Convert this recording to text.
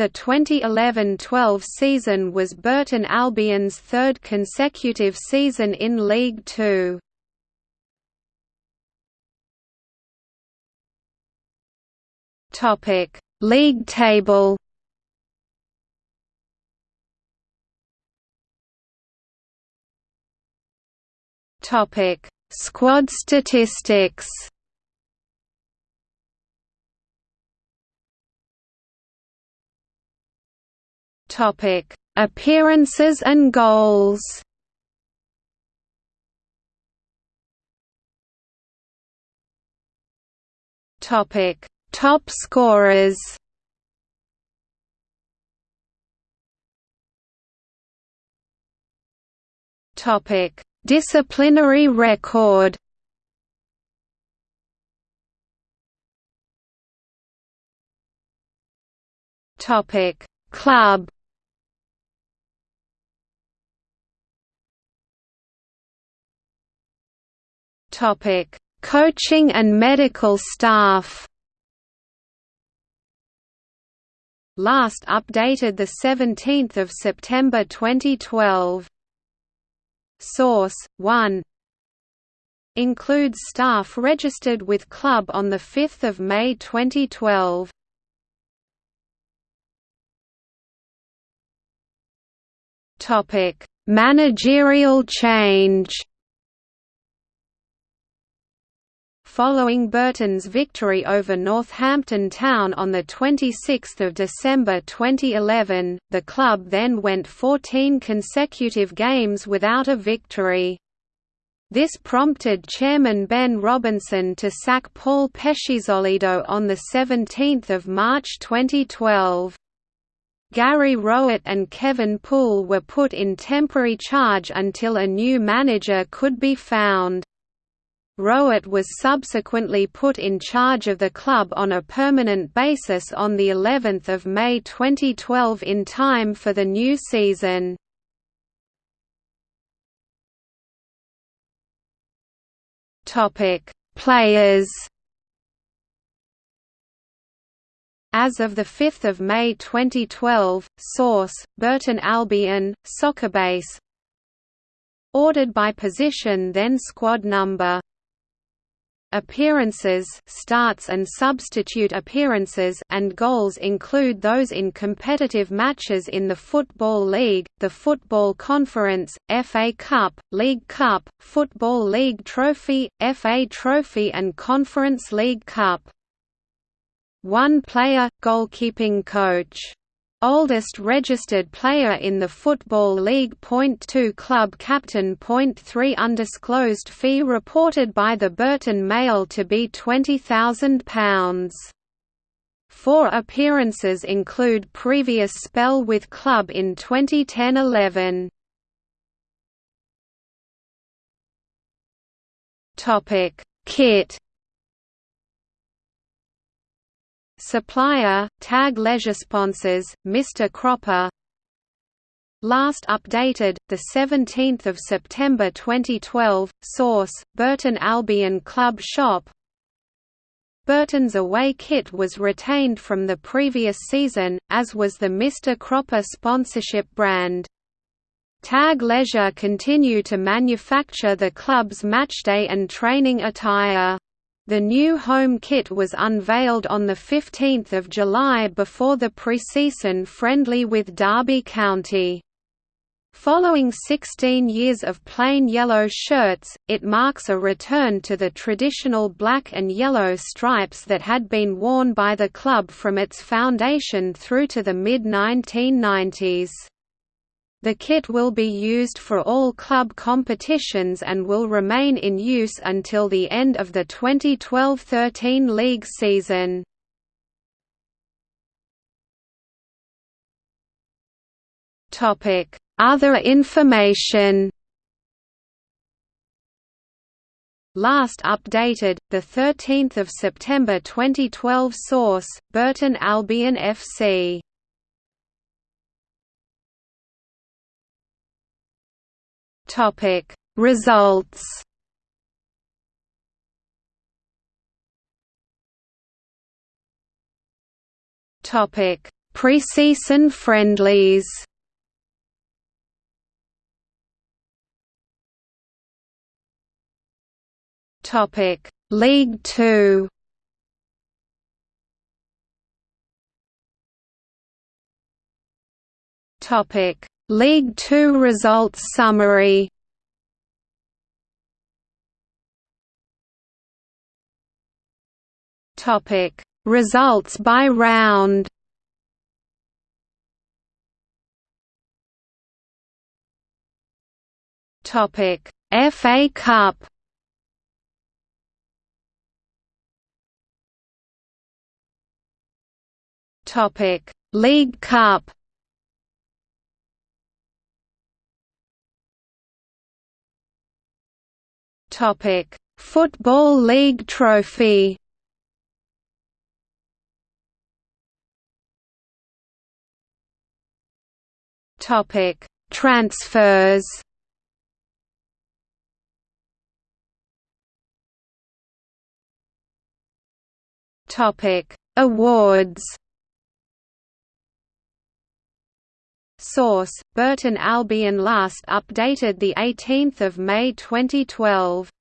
The 2011–12 season was Burton Albion's third consecutive season in League Two. Topic: League table. Topic: Squad statistics. Topic: Appearances and goals. Topic: Top scorers. Topic: Disciplinary record. Topic: Club. Topic: Coaching and medical staff. Last updated the 17th of September 2012. Source 1 Includes staff registered with club on the 5th of May 2012. Topic: Managerial change. Following Burton's victory over Northampton Town on 26 December 2011, the club then went 14 consecutive games without a victory. This prompted chairman Ben Robinson to sack Paul Peschisolido on 17 March 2012. Gary Rowett and Kevin Poole were put in temporary charge until a new manager could be found. Rowett was subsequently put in charge of the club on a permanent basis on the 11th of May 2012 in time for the new season. Topic: Players. As of 5 May 2012, source, Burton Albion, Soccerbase Ordered by position then squad number Appearances starts and substitute appearances and goals include those in competitive matches in the Football League, the Football Conference, FA Cup, League Cup, Football League Trophy, FA Trophy and Conference League Cup. One player, goalkeeping coach Oldest registered player in the Football League. Point two club captain. Point three undisclosed fee reported by the Burton Mail to be £20,000. Four appearances include previous spell with club in 2010–11. Topic: Kit Supplier, Tag Leisure Sponsors, Mr. Cropper Last updated, 17 September 2012, source, Burton Albion Club Shop Burton's away kit was retained from the previous season, as was the Mr. Cropper sponsorship brand. Tag Leisure continue to manufacture the club's matchday and training attire. The new home kit was unveiled on 15 July before the pre-season friendly with Derby County. Following 16 years of plain yellow shirts, it marks a return to the traditional black and yellow stripes that had been worn by the club from its foundation through to the mid-1990s. The kit will be used for all club competitions and will remain in use until the end of the 2012–13 league season. Other information Last updated, 13 September 2012 Source, Burton Albion FC Topic. Results. Topic. Preseason friendlies. Topic: League 2 Topic: League 2 results summary. Topic: Results by round. Topic: FA Cup. Topic: League Cup. Topic: Football League Trophy. Topic: Transfers. Topic: Awards. Source: Burton Albion last updated the 18th of May 2012